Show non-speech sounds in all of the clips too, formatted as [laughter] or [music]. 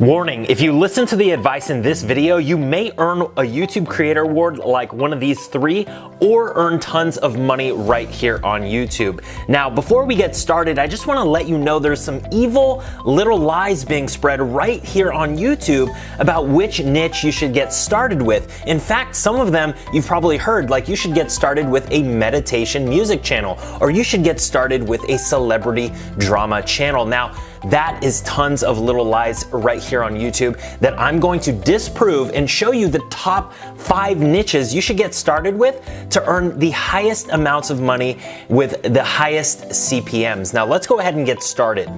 Warning, if you listen to the advice in this video, you may earn a YouTube Creator Award like one of these three, or earn tons of money right here on YouTube. Now, before we get started, I just wanna let you know there's some evil little lies being spread right here on YouTube about which niche you should get started with. In fact, some of them you've probably heard, like you should get started with a meditation music channel, or you should get started with a celebrity drama channel. Now, that is tons of little lies right here on YouTube that I'm going to disprove and show you the top five niches you should get started with to earn the highest amounts of money with the highest CPMs. Now let's go ahead and get started.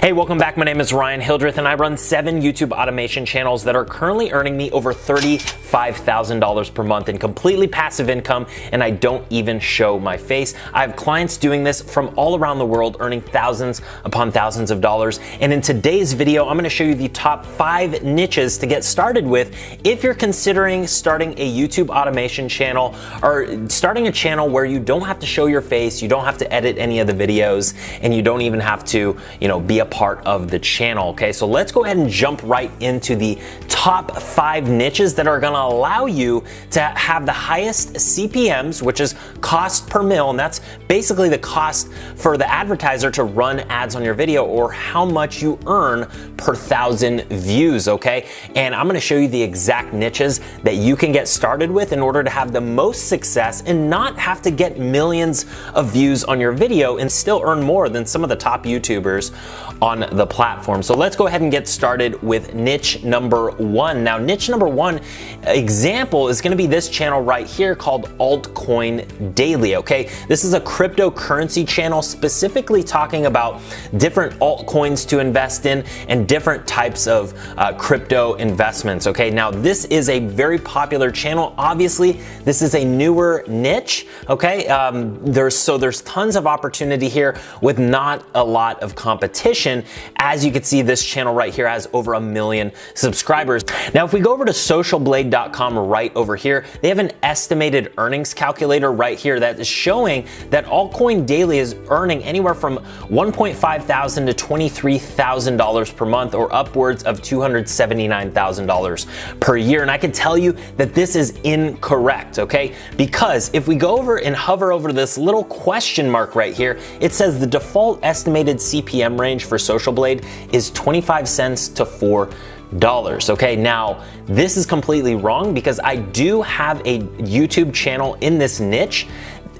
Hey, welcome back. My name is Ryan Hildreth and I run seven YouTube automation channels that are currently earning me over $35,000 per month in completely passive income and I don't even show my face. I have clients doing this from all around the world earning thousands upon thousands of dollars and in today's video, I'm gonna show you the top five niches to get started with if you're considering starting a YouTube automation channel or starting a channel where you don't have to show your face, you don't have to edit any of the videos, and you don't even have to, you know, be a part of the channel, okay? So let's go ahead and jump right into the top five niches that are gonna allow you to have the highest CPMs, which is cost per mil, and that's basically the cost for the advertiser to run ads on your video or how much you earn per thousand views, okay? And I'm gonna show you the exact niches that you can get started with in order to have the most success and not have to get millions of views on your video and still earn more than some of the top YouTubers on the platform. So let's go ahead and get started with niche number one. Now, niche number one example is gonna be this channel right here called Altcoin Daily, okay? This is a cryptocurrency channel specifically talking about different altcoins coins to invest in and different types of uh, crypto investments. Okay, now this is a very popular channel. Obviously, this is a newer niche. Okay, um, there's so there's tons of opportunity here with not a lot of competition. As you can see, this channel right here has over a million subscribers. Now, if we go over to socialblade.com right over here, they have an estimated earnings calculator right here that is showing that Altcoin Daily is earning anywhere from 1.5 thousand to 20 $23,000 per month or upwards of $279,000 per year. And I can tell you that this is incorrect, okay? Because if we go over and hover over this little question mark right here, it says the default estimated CPM range for Social Blade is 25 cents to 4 dollars. Okay, now this is completely wrong because I do have a YouTube channel in this niche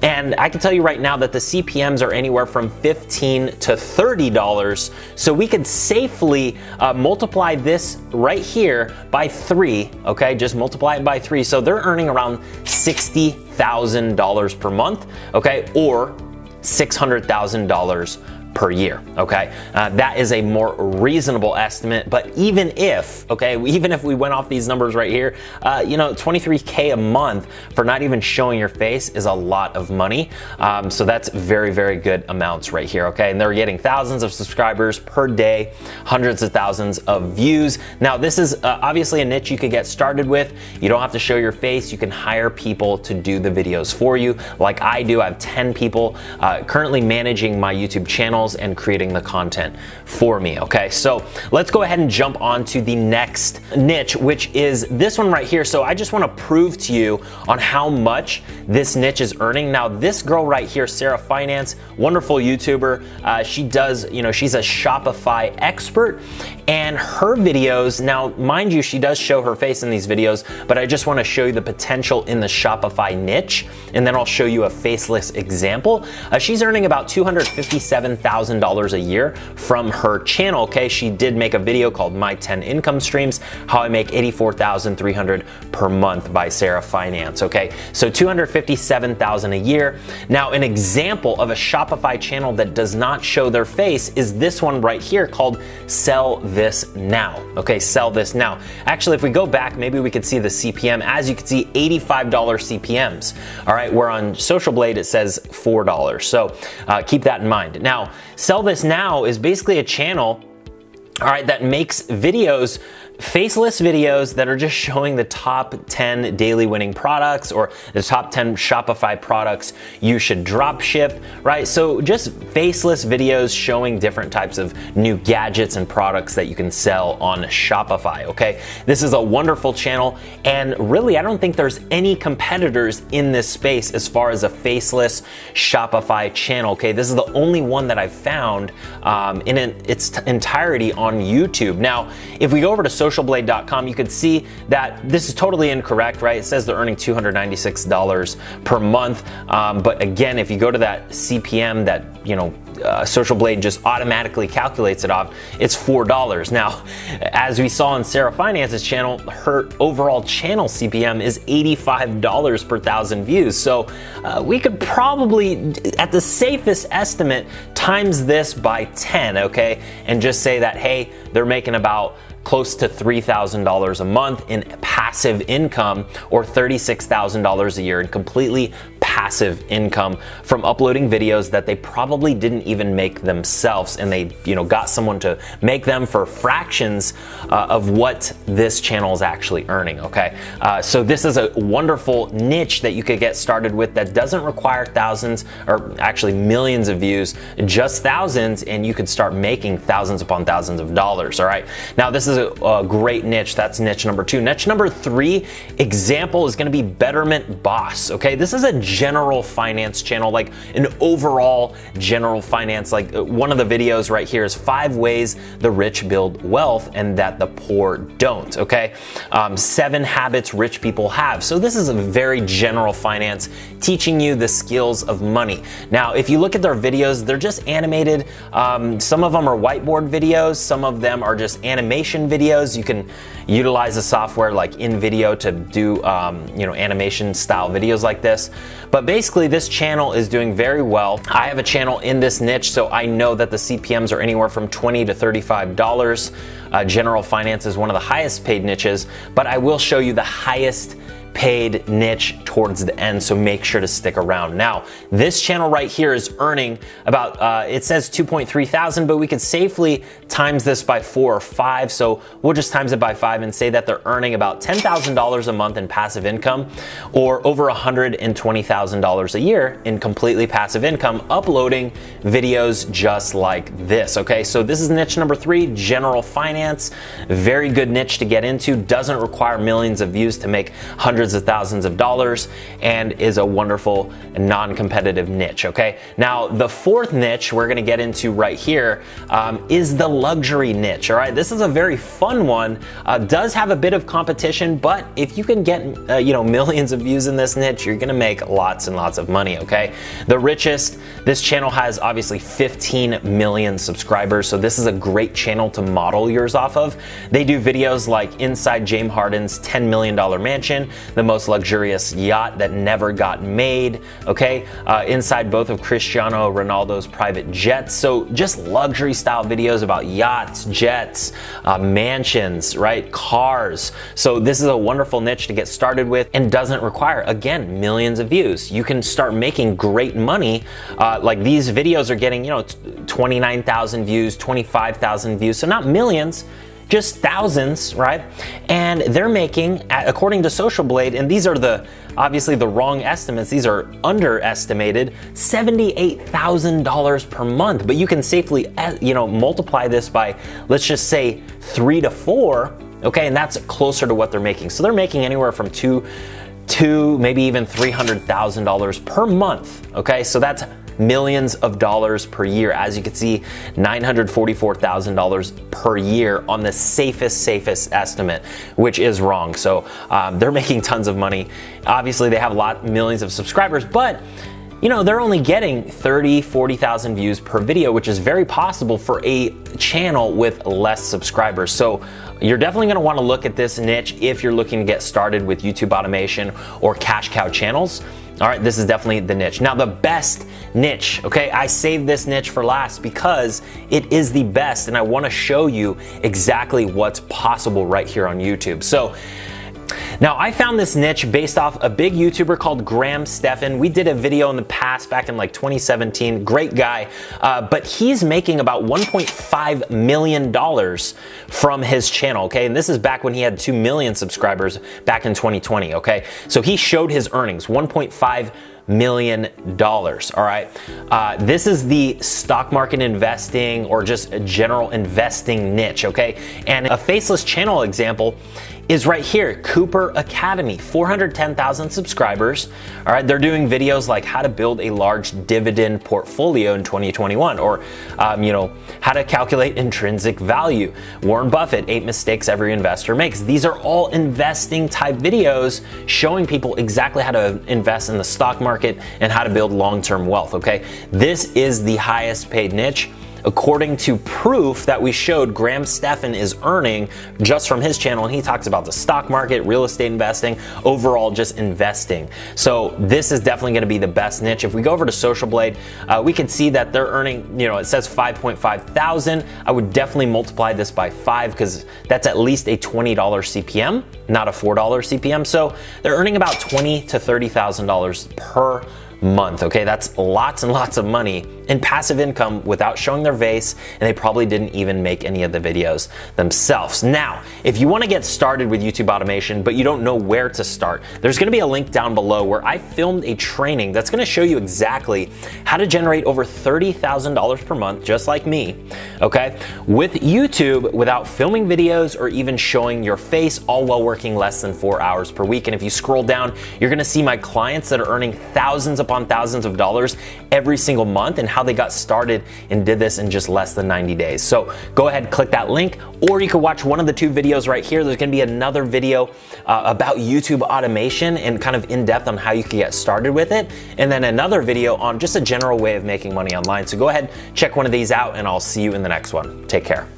and I can tell you right now that the CPMs are anywhere from 15 to $30. So we could safely uh, multiply this right here by three, okay? Just multiply it by three. So they're earning around $60,000 per month, okay? Or $600,000 per year, okay? Uh, that is a more reasonable estimate, but even if, okay, [laughs] even if we went off these numbers right here, uh, you know, 23K a month for not even showing your face is a lot of money. Um, so that's very, very good amounts right here, okay? And they're getting thousands of subscribers per day, hundreds of thousands of views. Now, this is uh, obviously a niche you could get started with. You don't have to show your face. You can hire people to do the videos for you. Like I do, I have 10 people uh, currently managing my YouTube channel and creating the content for me, okay? So let's go ahead and jump on to the next niche, which is this one right here. So I just wanna prove to you on how much this niche is earning. Now, this girl right here, Sara Finance, wonderful YouTuber. Uh, she does, you know, she's a Shopify expert and her videos, now mind you, she does show her face in these videos, but I just wanna show you the potential in the Shopify niche, and then I'll show you a faceless example. Uh, she's earning about 257,000 $1,000 a year from her channel, okay? She did make a video called My 10 Income Streams, How I Make 84,300 per month by Sara Finance, okay? So 257,000 a year. Now, an example of a Shopify channel that does not show their face is this one right here called Sell This Now, okay? Sell This Now. Actually, if we go back, maybe we could see the CPM. As you can see, $85 CPMs, all right? Where on Social Blade, it says $4. So uh, keep that in mind. Now, Sell This Now is basically a channel all right, that makes videos faceless videos that are just showing the top 10 daily winning products or the top 10 Shopify products you should drop ship, right? So just faceless videos showing different types of new gadgets and products that you can sell on Shopify, okay? This is a wonderful channel and really I don't think there's any competitors in this space as far as a faceless Shopify channel, okay? This is the only one that I've found um, in its entirety on YouTube. Now, if we go over to socialblade.com, you could see that this is totally incorrect, right? It says they're earning $296 per month. Um, but again, if you go to that CPM that, you know, uh, Social Blade just automatically calculates it off, it's $4. Now, as we saw in Sara Finance's channel, her overall channel CPM is $85 per thousand views. So uh, we could probably, at the safest estimate, times this by 10, okay? And just say that, hey, they're making about close to $3,000 a month in passive income or $36,000 a year in completely passive income from uploading videos that they probably didn't even make themselves and they you know got someone to make them for fractions uh, of what this channel is actually earning okay? Uh, so this is a wonderful niche that you could get started with that doesn't require thousands or actually millions of views just thousands and you could start making thousands upon thousands of dollars all right? Now this is a, a great niche. That's niche number two. Niche number three example is going to be betterment boss okay? This is a general finance channel, like an overall general finance. Like uh, one of the videos right here is five ways the rich build wealth and that the poor don't. Okay, um, seven habits rich people have. So this is a very general finance, teaching you the skills of money. Now, if you look at their videos, they're just animated. Um, some of them are whiteboard videos. Some of them are just animation videos. You can utilize a software like InVideo to do um, you know animation style videos like this. But basically this channel is doing very well. I have a channel in this niche so I know that the CPMs are anywhere from 20 to $35. Uh, general finance is one of the highest paid niches, but I will show you the highest paid niche towards the end, so make sure to stick around. Now, this channel right here is earning about, uh, it says 2.3 thousand, but we could safely times this by four or five, so we'll just times it by five and say that they're earning about $10,000 a month in passive income or over $120,000 a year in completely passive income uploading videos just like this, okay? So this is niche number three, general finance. Very good niche to get into, doesn't require millions of views to make hundreds hundreds of thousands of dollars and is a wonderful non-competitive niche, okay? Now, the fourth niche we're gonna get into right here um, is the luxury niche, all right? This is a very fun one, uh, does have a bit of competition, but if you can get, uh, you know, [laughs] millions of views in this niche, you're gonna make lots and lots of money, okay? The richest, this channel has obviously 15 million subscribers, so this is a great channel to model yours off of. They do videos like inside James Harden's $10 million mansion, the most luxurious yacht that never got made, okay? Uh, inside both of Cristiano Ronaldo's private jets. So just luxury style videos about yachts, jets, uh, mansions, right? Cars. So this is a wonderful niche to get started with and doesn't require, again, millions of views. You can start making great money. Uh, like these videos are getting, you know, 29,000 views, 25,000 views. So not millions, just thousands, right? And they're making, according to Social Blade, and these are the obviously the wrong estimates, these are underestimated, $78,000 per month. But you can safely, eh, you know, multiply this by, let's just say three to four, okay? And that's closer to what they're making. So they're making anywhere from two, two, maybe even $300,000 per month, okay? So that's millions of dollars per year. As you can see, $944,000 per year on the safest, safest estimate, which is wrong. So um, they're [laughs] making tons of money. Obviously, they have a lot, millions of subscribers, but you know, they're only getting 30, 40,000 views per video, which is very possible for a channel with less subscribers. So you're definitely gonna wanna look at this niche if you're looking to get started with YouTube automation or cash cow channels. All right, this is definitely the niche. Now, the best niche, okay? I saved this niche for last because it is the best and I wanna show you exactly what's possible right here on YouTube. So, Now, I found this niche based off a big YouTuber called Graham Stephan. We did a video in the past back in like 2017. Great guy. Uh, but he's making about $1.5 million from his channel, okay? And this is back when he had 2 million subscribers back in 2020, okay? So he showed his earnings, 1.5 million dollars. All right. Uh, this is the stock market investing or just a general investing niche. Okay. And a faceless channel example is right here Cooper Academy, 410,000 subscribers. All right, they're doing videos like how to build a large dividend portfolio in 2021, or um, you know how to calculate intrinsic value. Warren Buffett, eight mistakes every investor makes. These are all investing type videos showing people exactly how to invest in the stock market and how to build long-term wealth. Okay, this is the highest paid niche according to proof that we showed Graham Stephan is earning just from his channel. And he talks about the stock market, real estate investing, overall just investing. So this is definitely going to be the best niche. If we go over to Social Blade, uh, we can see that they're earning, you know, it says 5.5 thousand. I would definitely multiply this by five because that's at least a $20 CPM, not a $4 CPM. So they're earning about twenty to $30,000 per month. Okay, that's lots and lots of money in passive income without showing their face, and they probably didn't even make any of the videos themselves. Now, if you want to get started with YouTube automation, but you don't know where to start, there's going to be a link down below where I filmed a training that's going to show you exactly how to generate over $30,000 per month, just like me, okay, with YouTube without filming videos or even showing your face, all while working less than four hours per week. And if you scroll down, you're going to see my clients that are earning thousands upon thousands of dollars every single month and how they got started and did this in just less than 90 days. So go ahead, click that link, or you can watch one of the two videos right here. There's gonna be another video uh, about YouTube automation and kind of in depth on how you can get started with it. And then another video on just a general way of making money online. So go ahead, check one of these out, and I'll see you in the next one. Take care.